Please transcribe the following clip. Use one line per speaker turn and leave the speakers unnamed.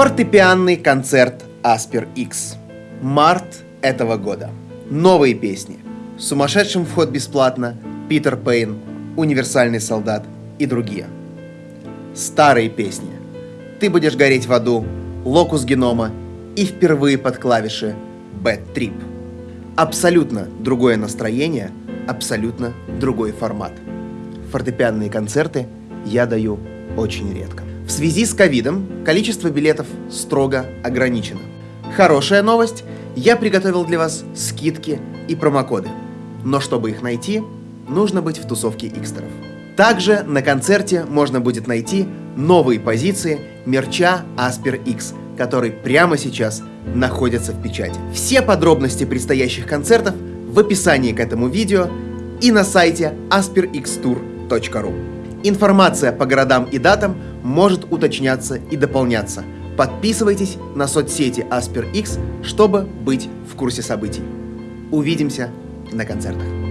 Фортепианный концерт Аспер X. Март этого года. Новые песни. Сумасшедшим вход бесплатно, Питер Пейн, Универсальный солдат и другие. Старые песни. Ты будешь гореть в аду, Локус генома и впервые под клавиши Bad Trip. Абсолютно другое настроение, абсолютно другой формат. Фортепианные концерты я даю очень редко. Связи с ковидом количество билетов строго ограничено. Хорошая новость, я приготовил для вас скидки и промокоды. Но чтобы их найти, нужно быть в тусовке икстеров. Также на концерте можно будет найти новые позиции мерча Asper X, который прямо сейчас находится в печати. Все подробности предстоящих концертов в описании к этому видео и на сайте asperxtour.ru. Информация по городам и датам может уточняться и дополняться. Подписывайтесь на соцсети Asper X, чтобы быть в курсе событий. Увидимся на концертах.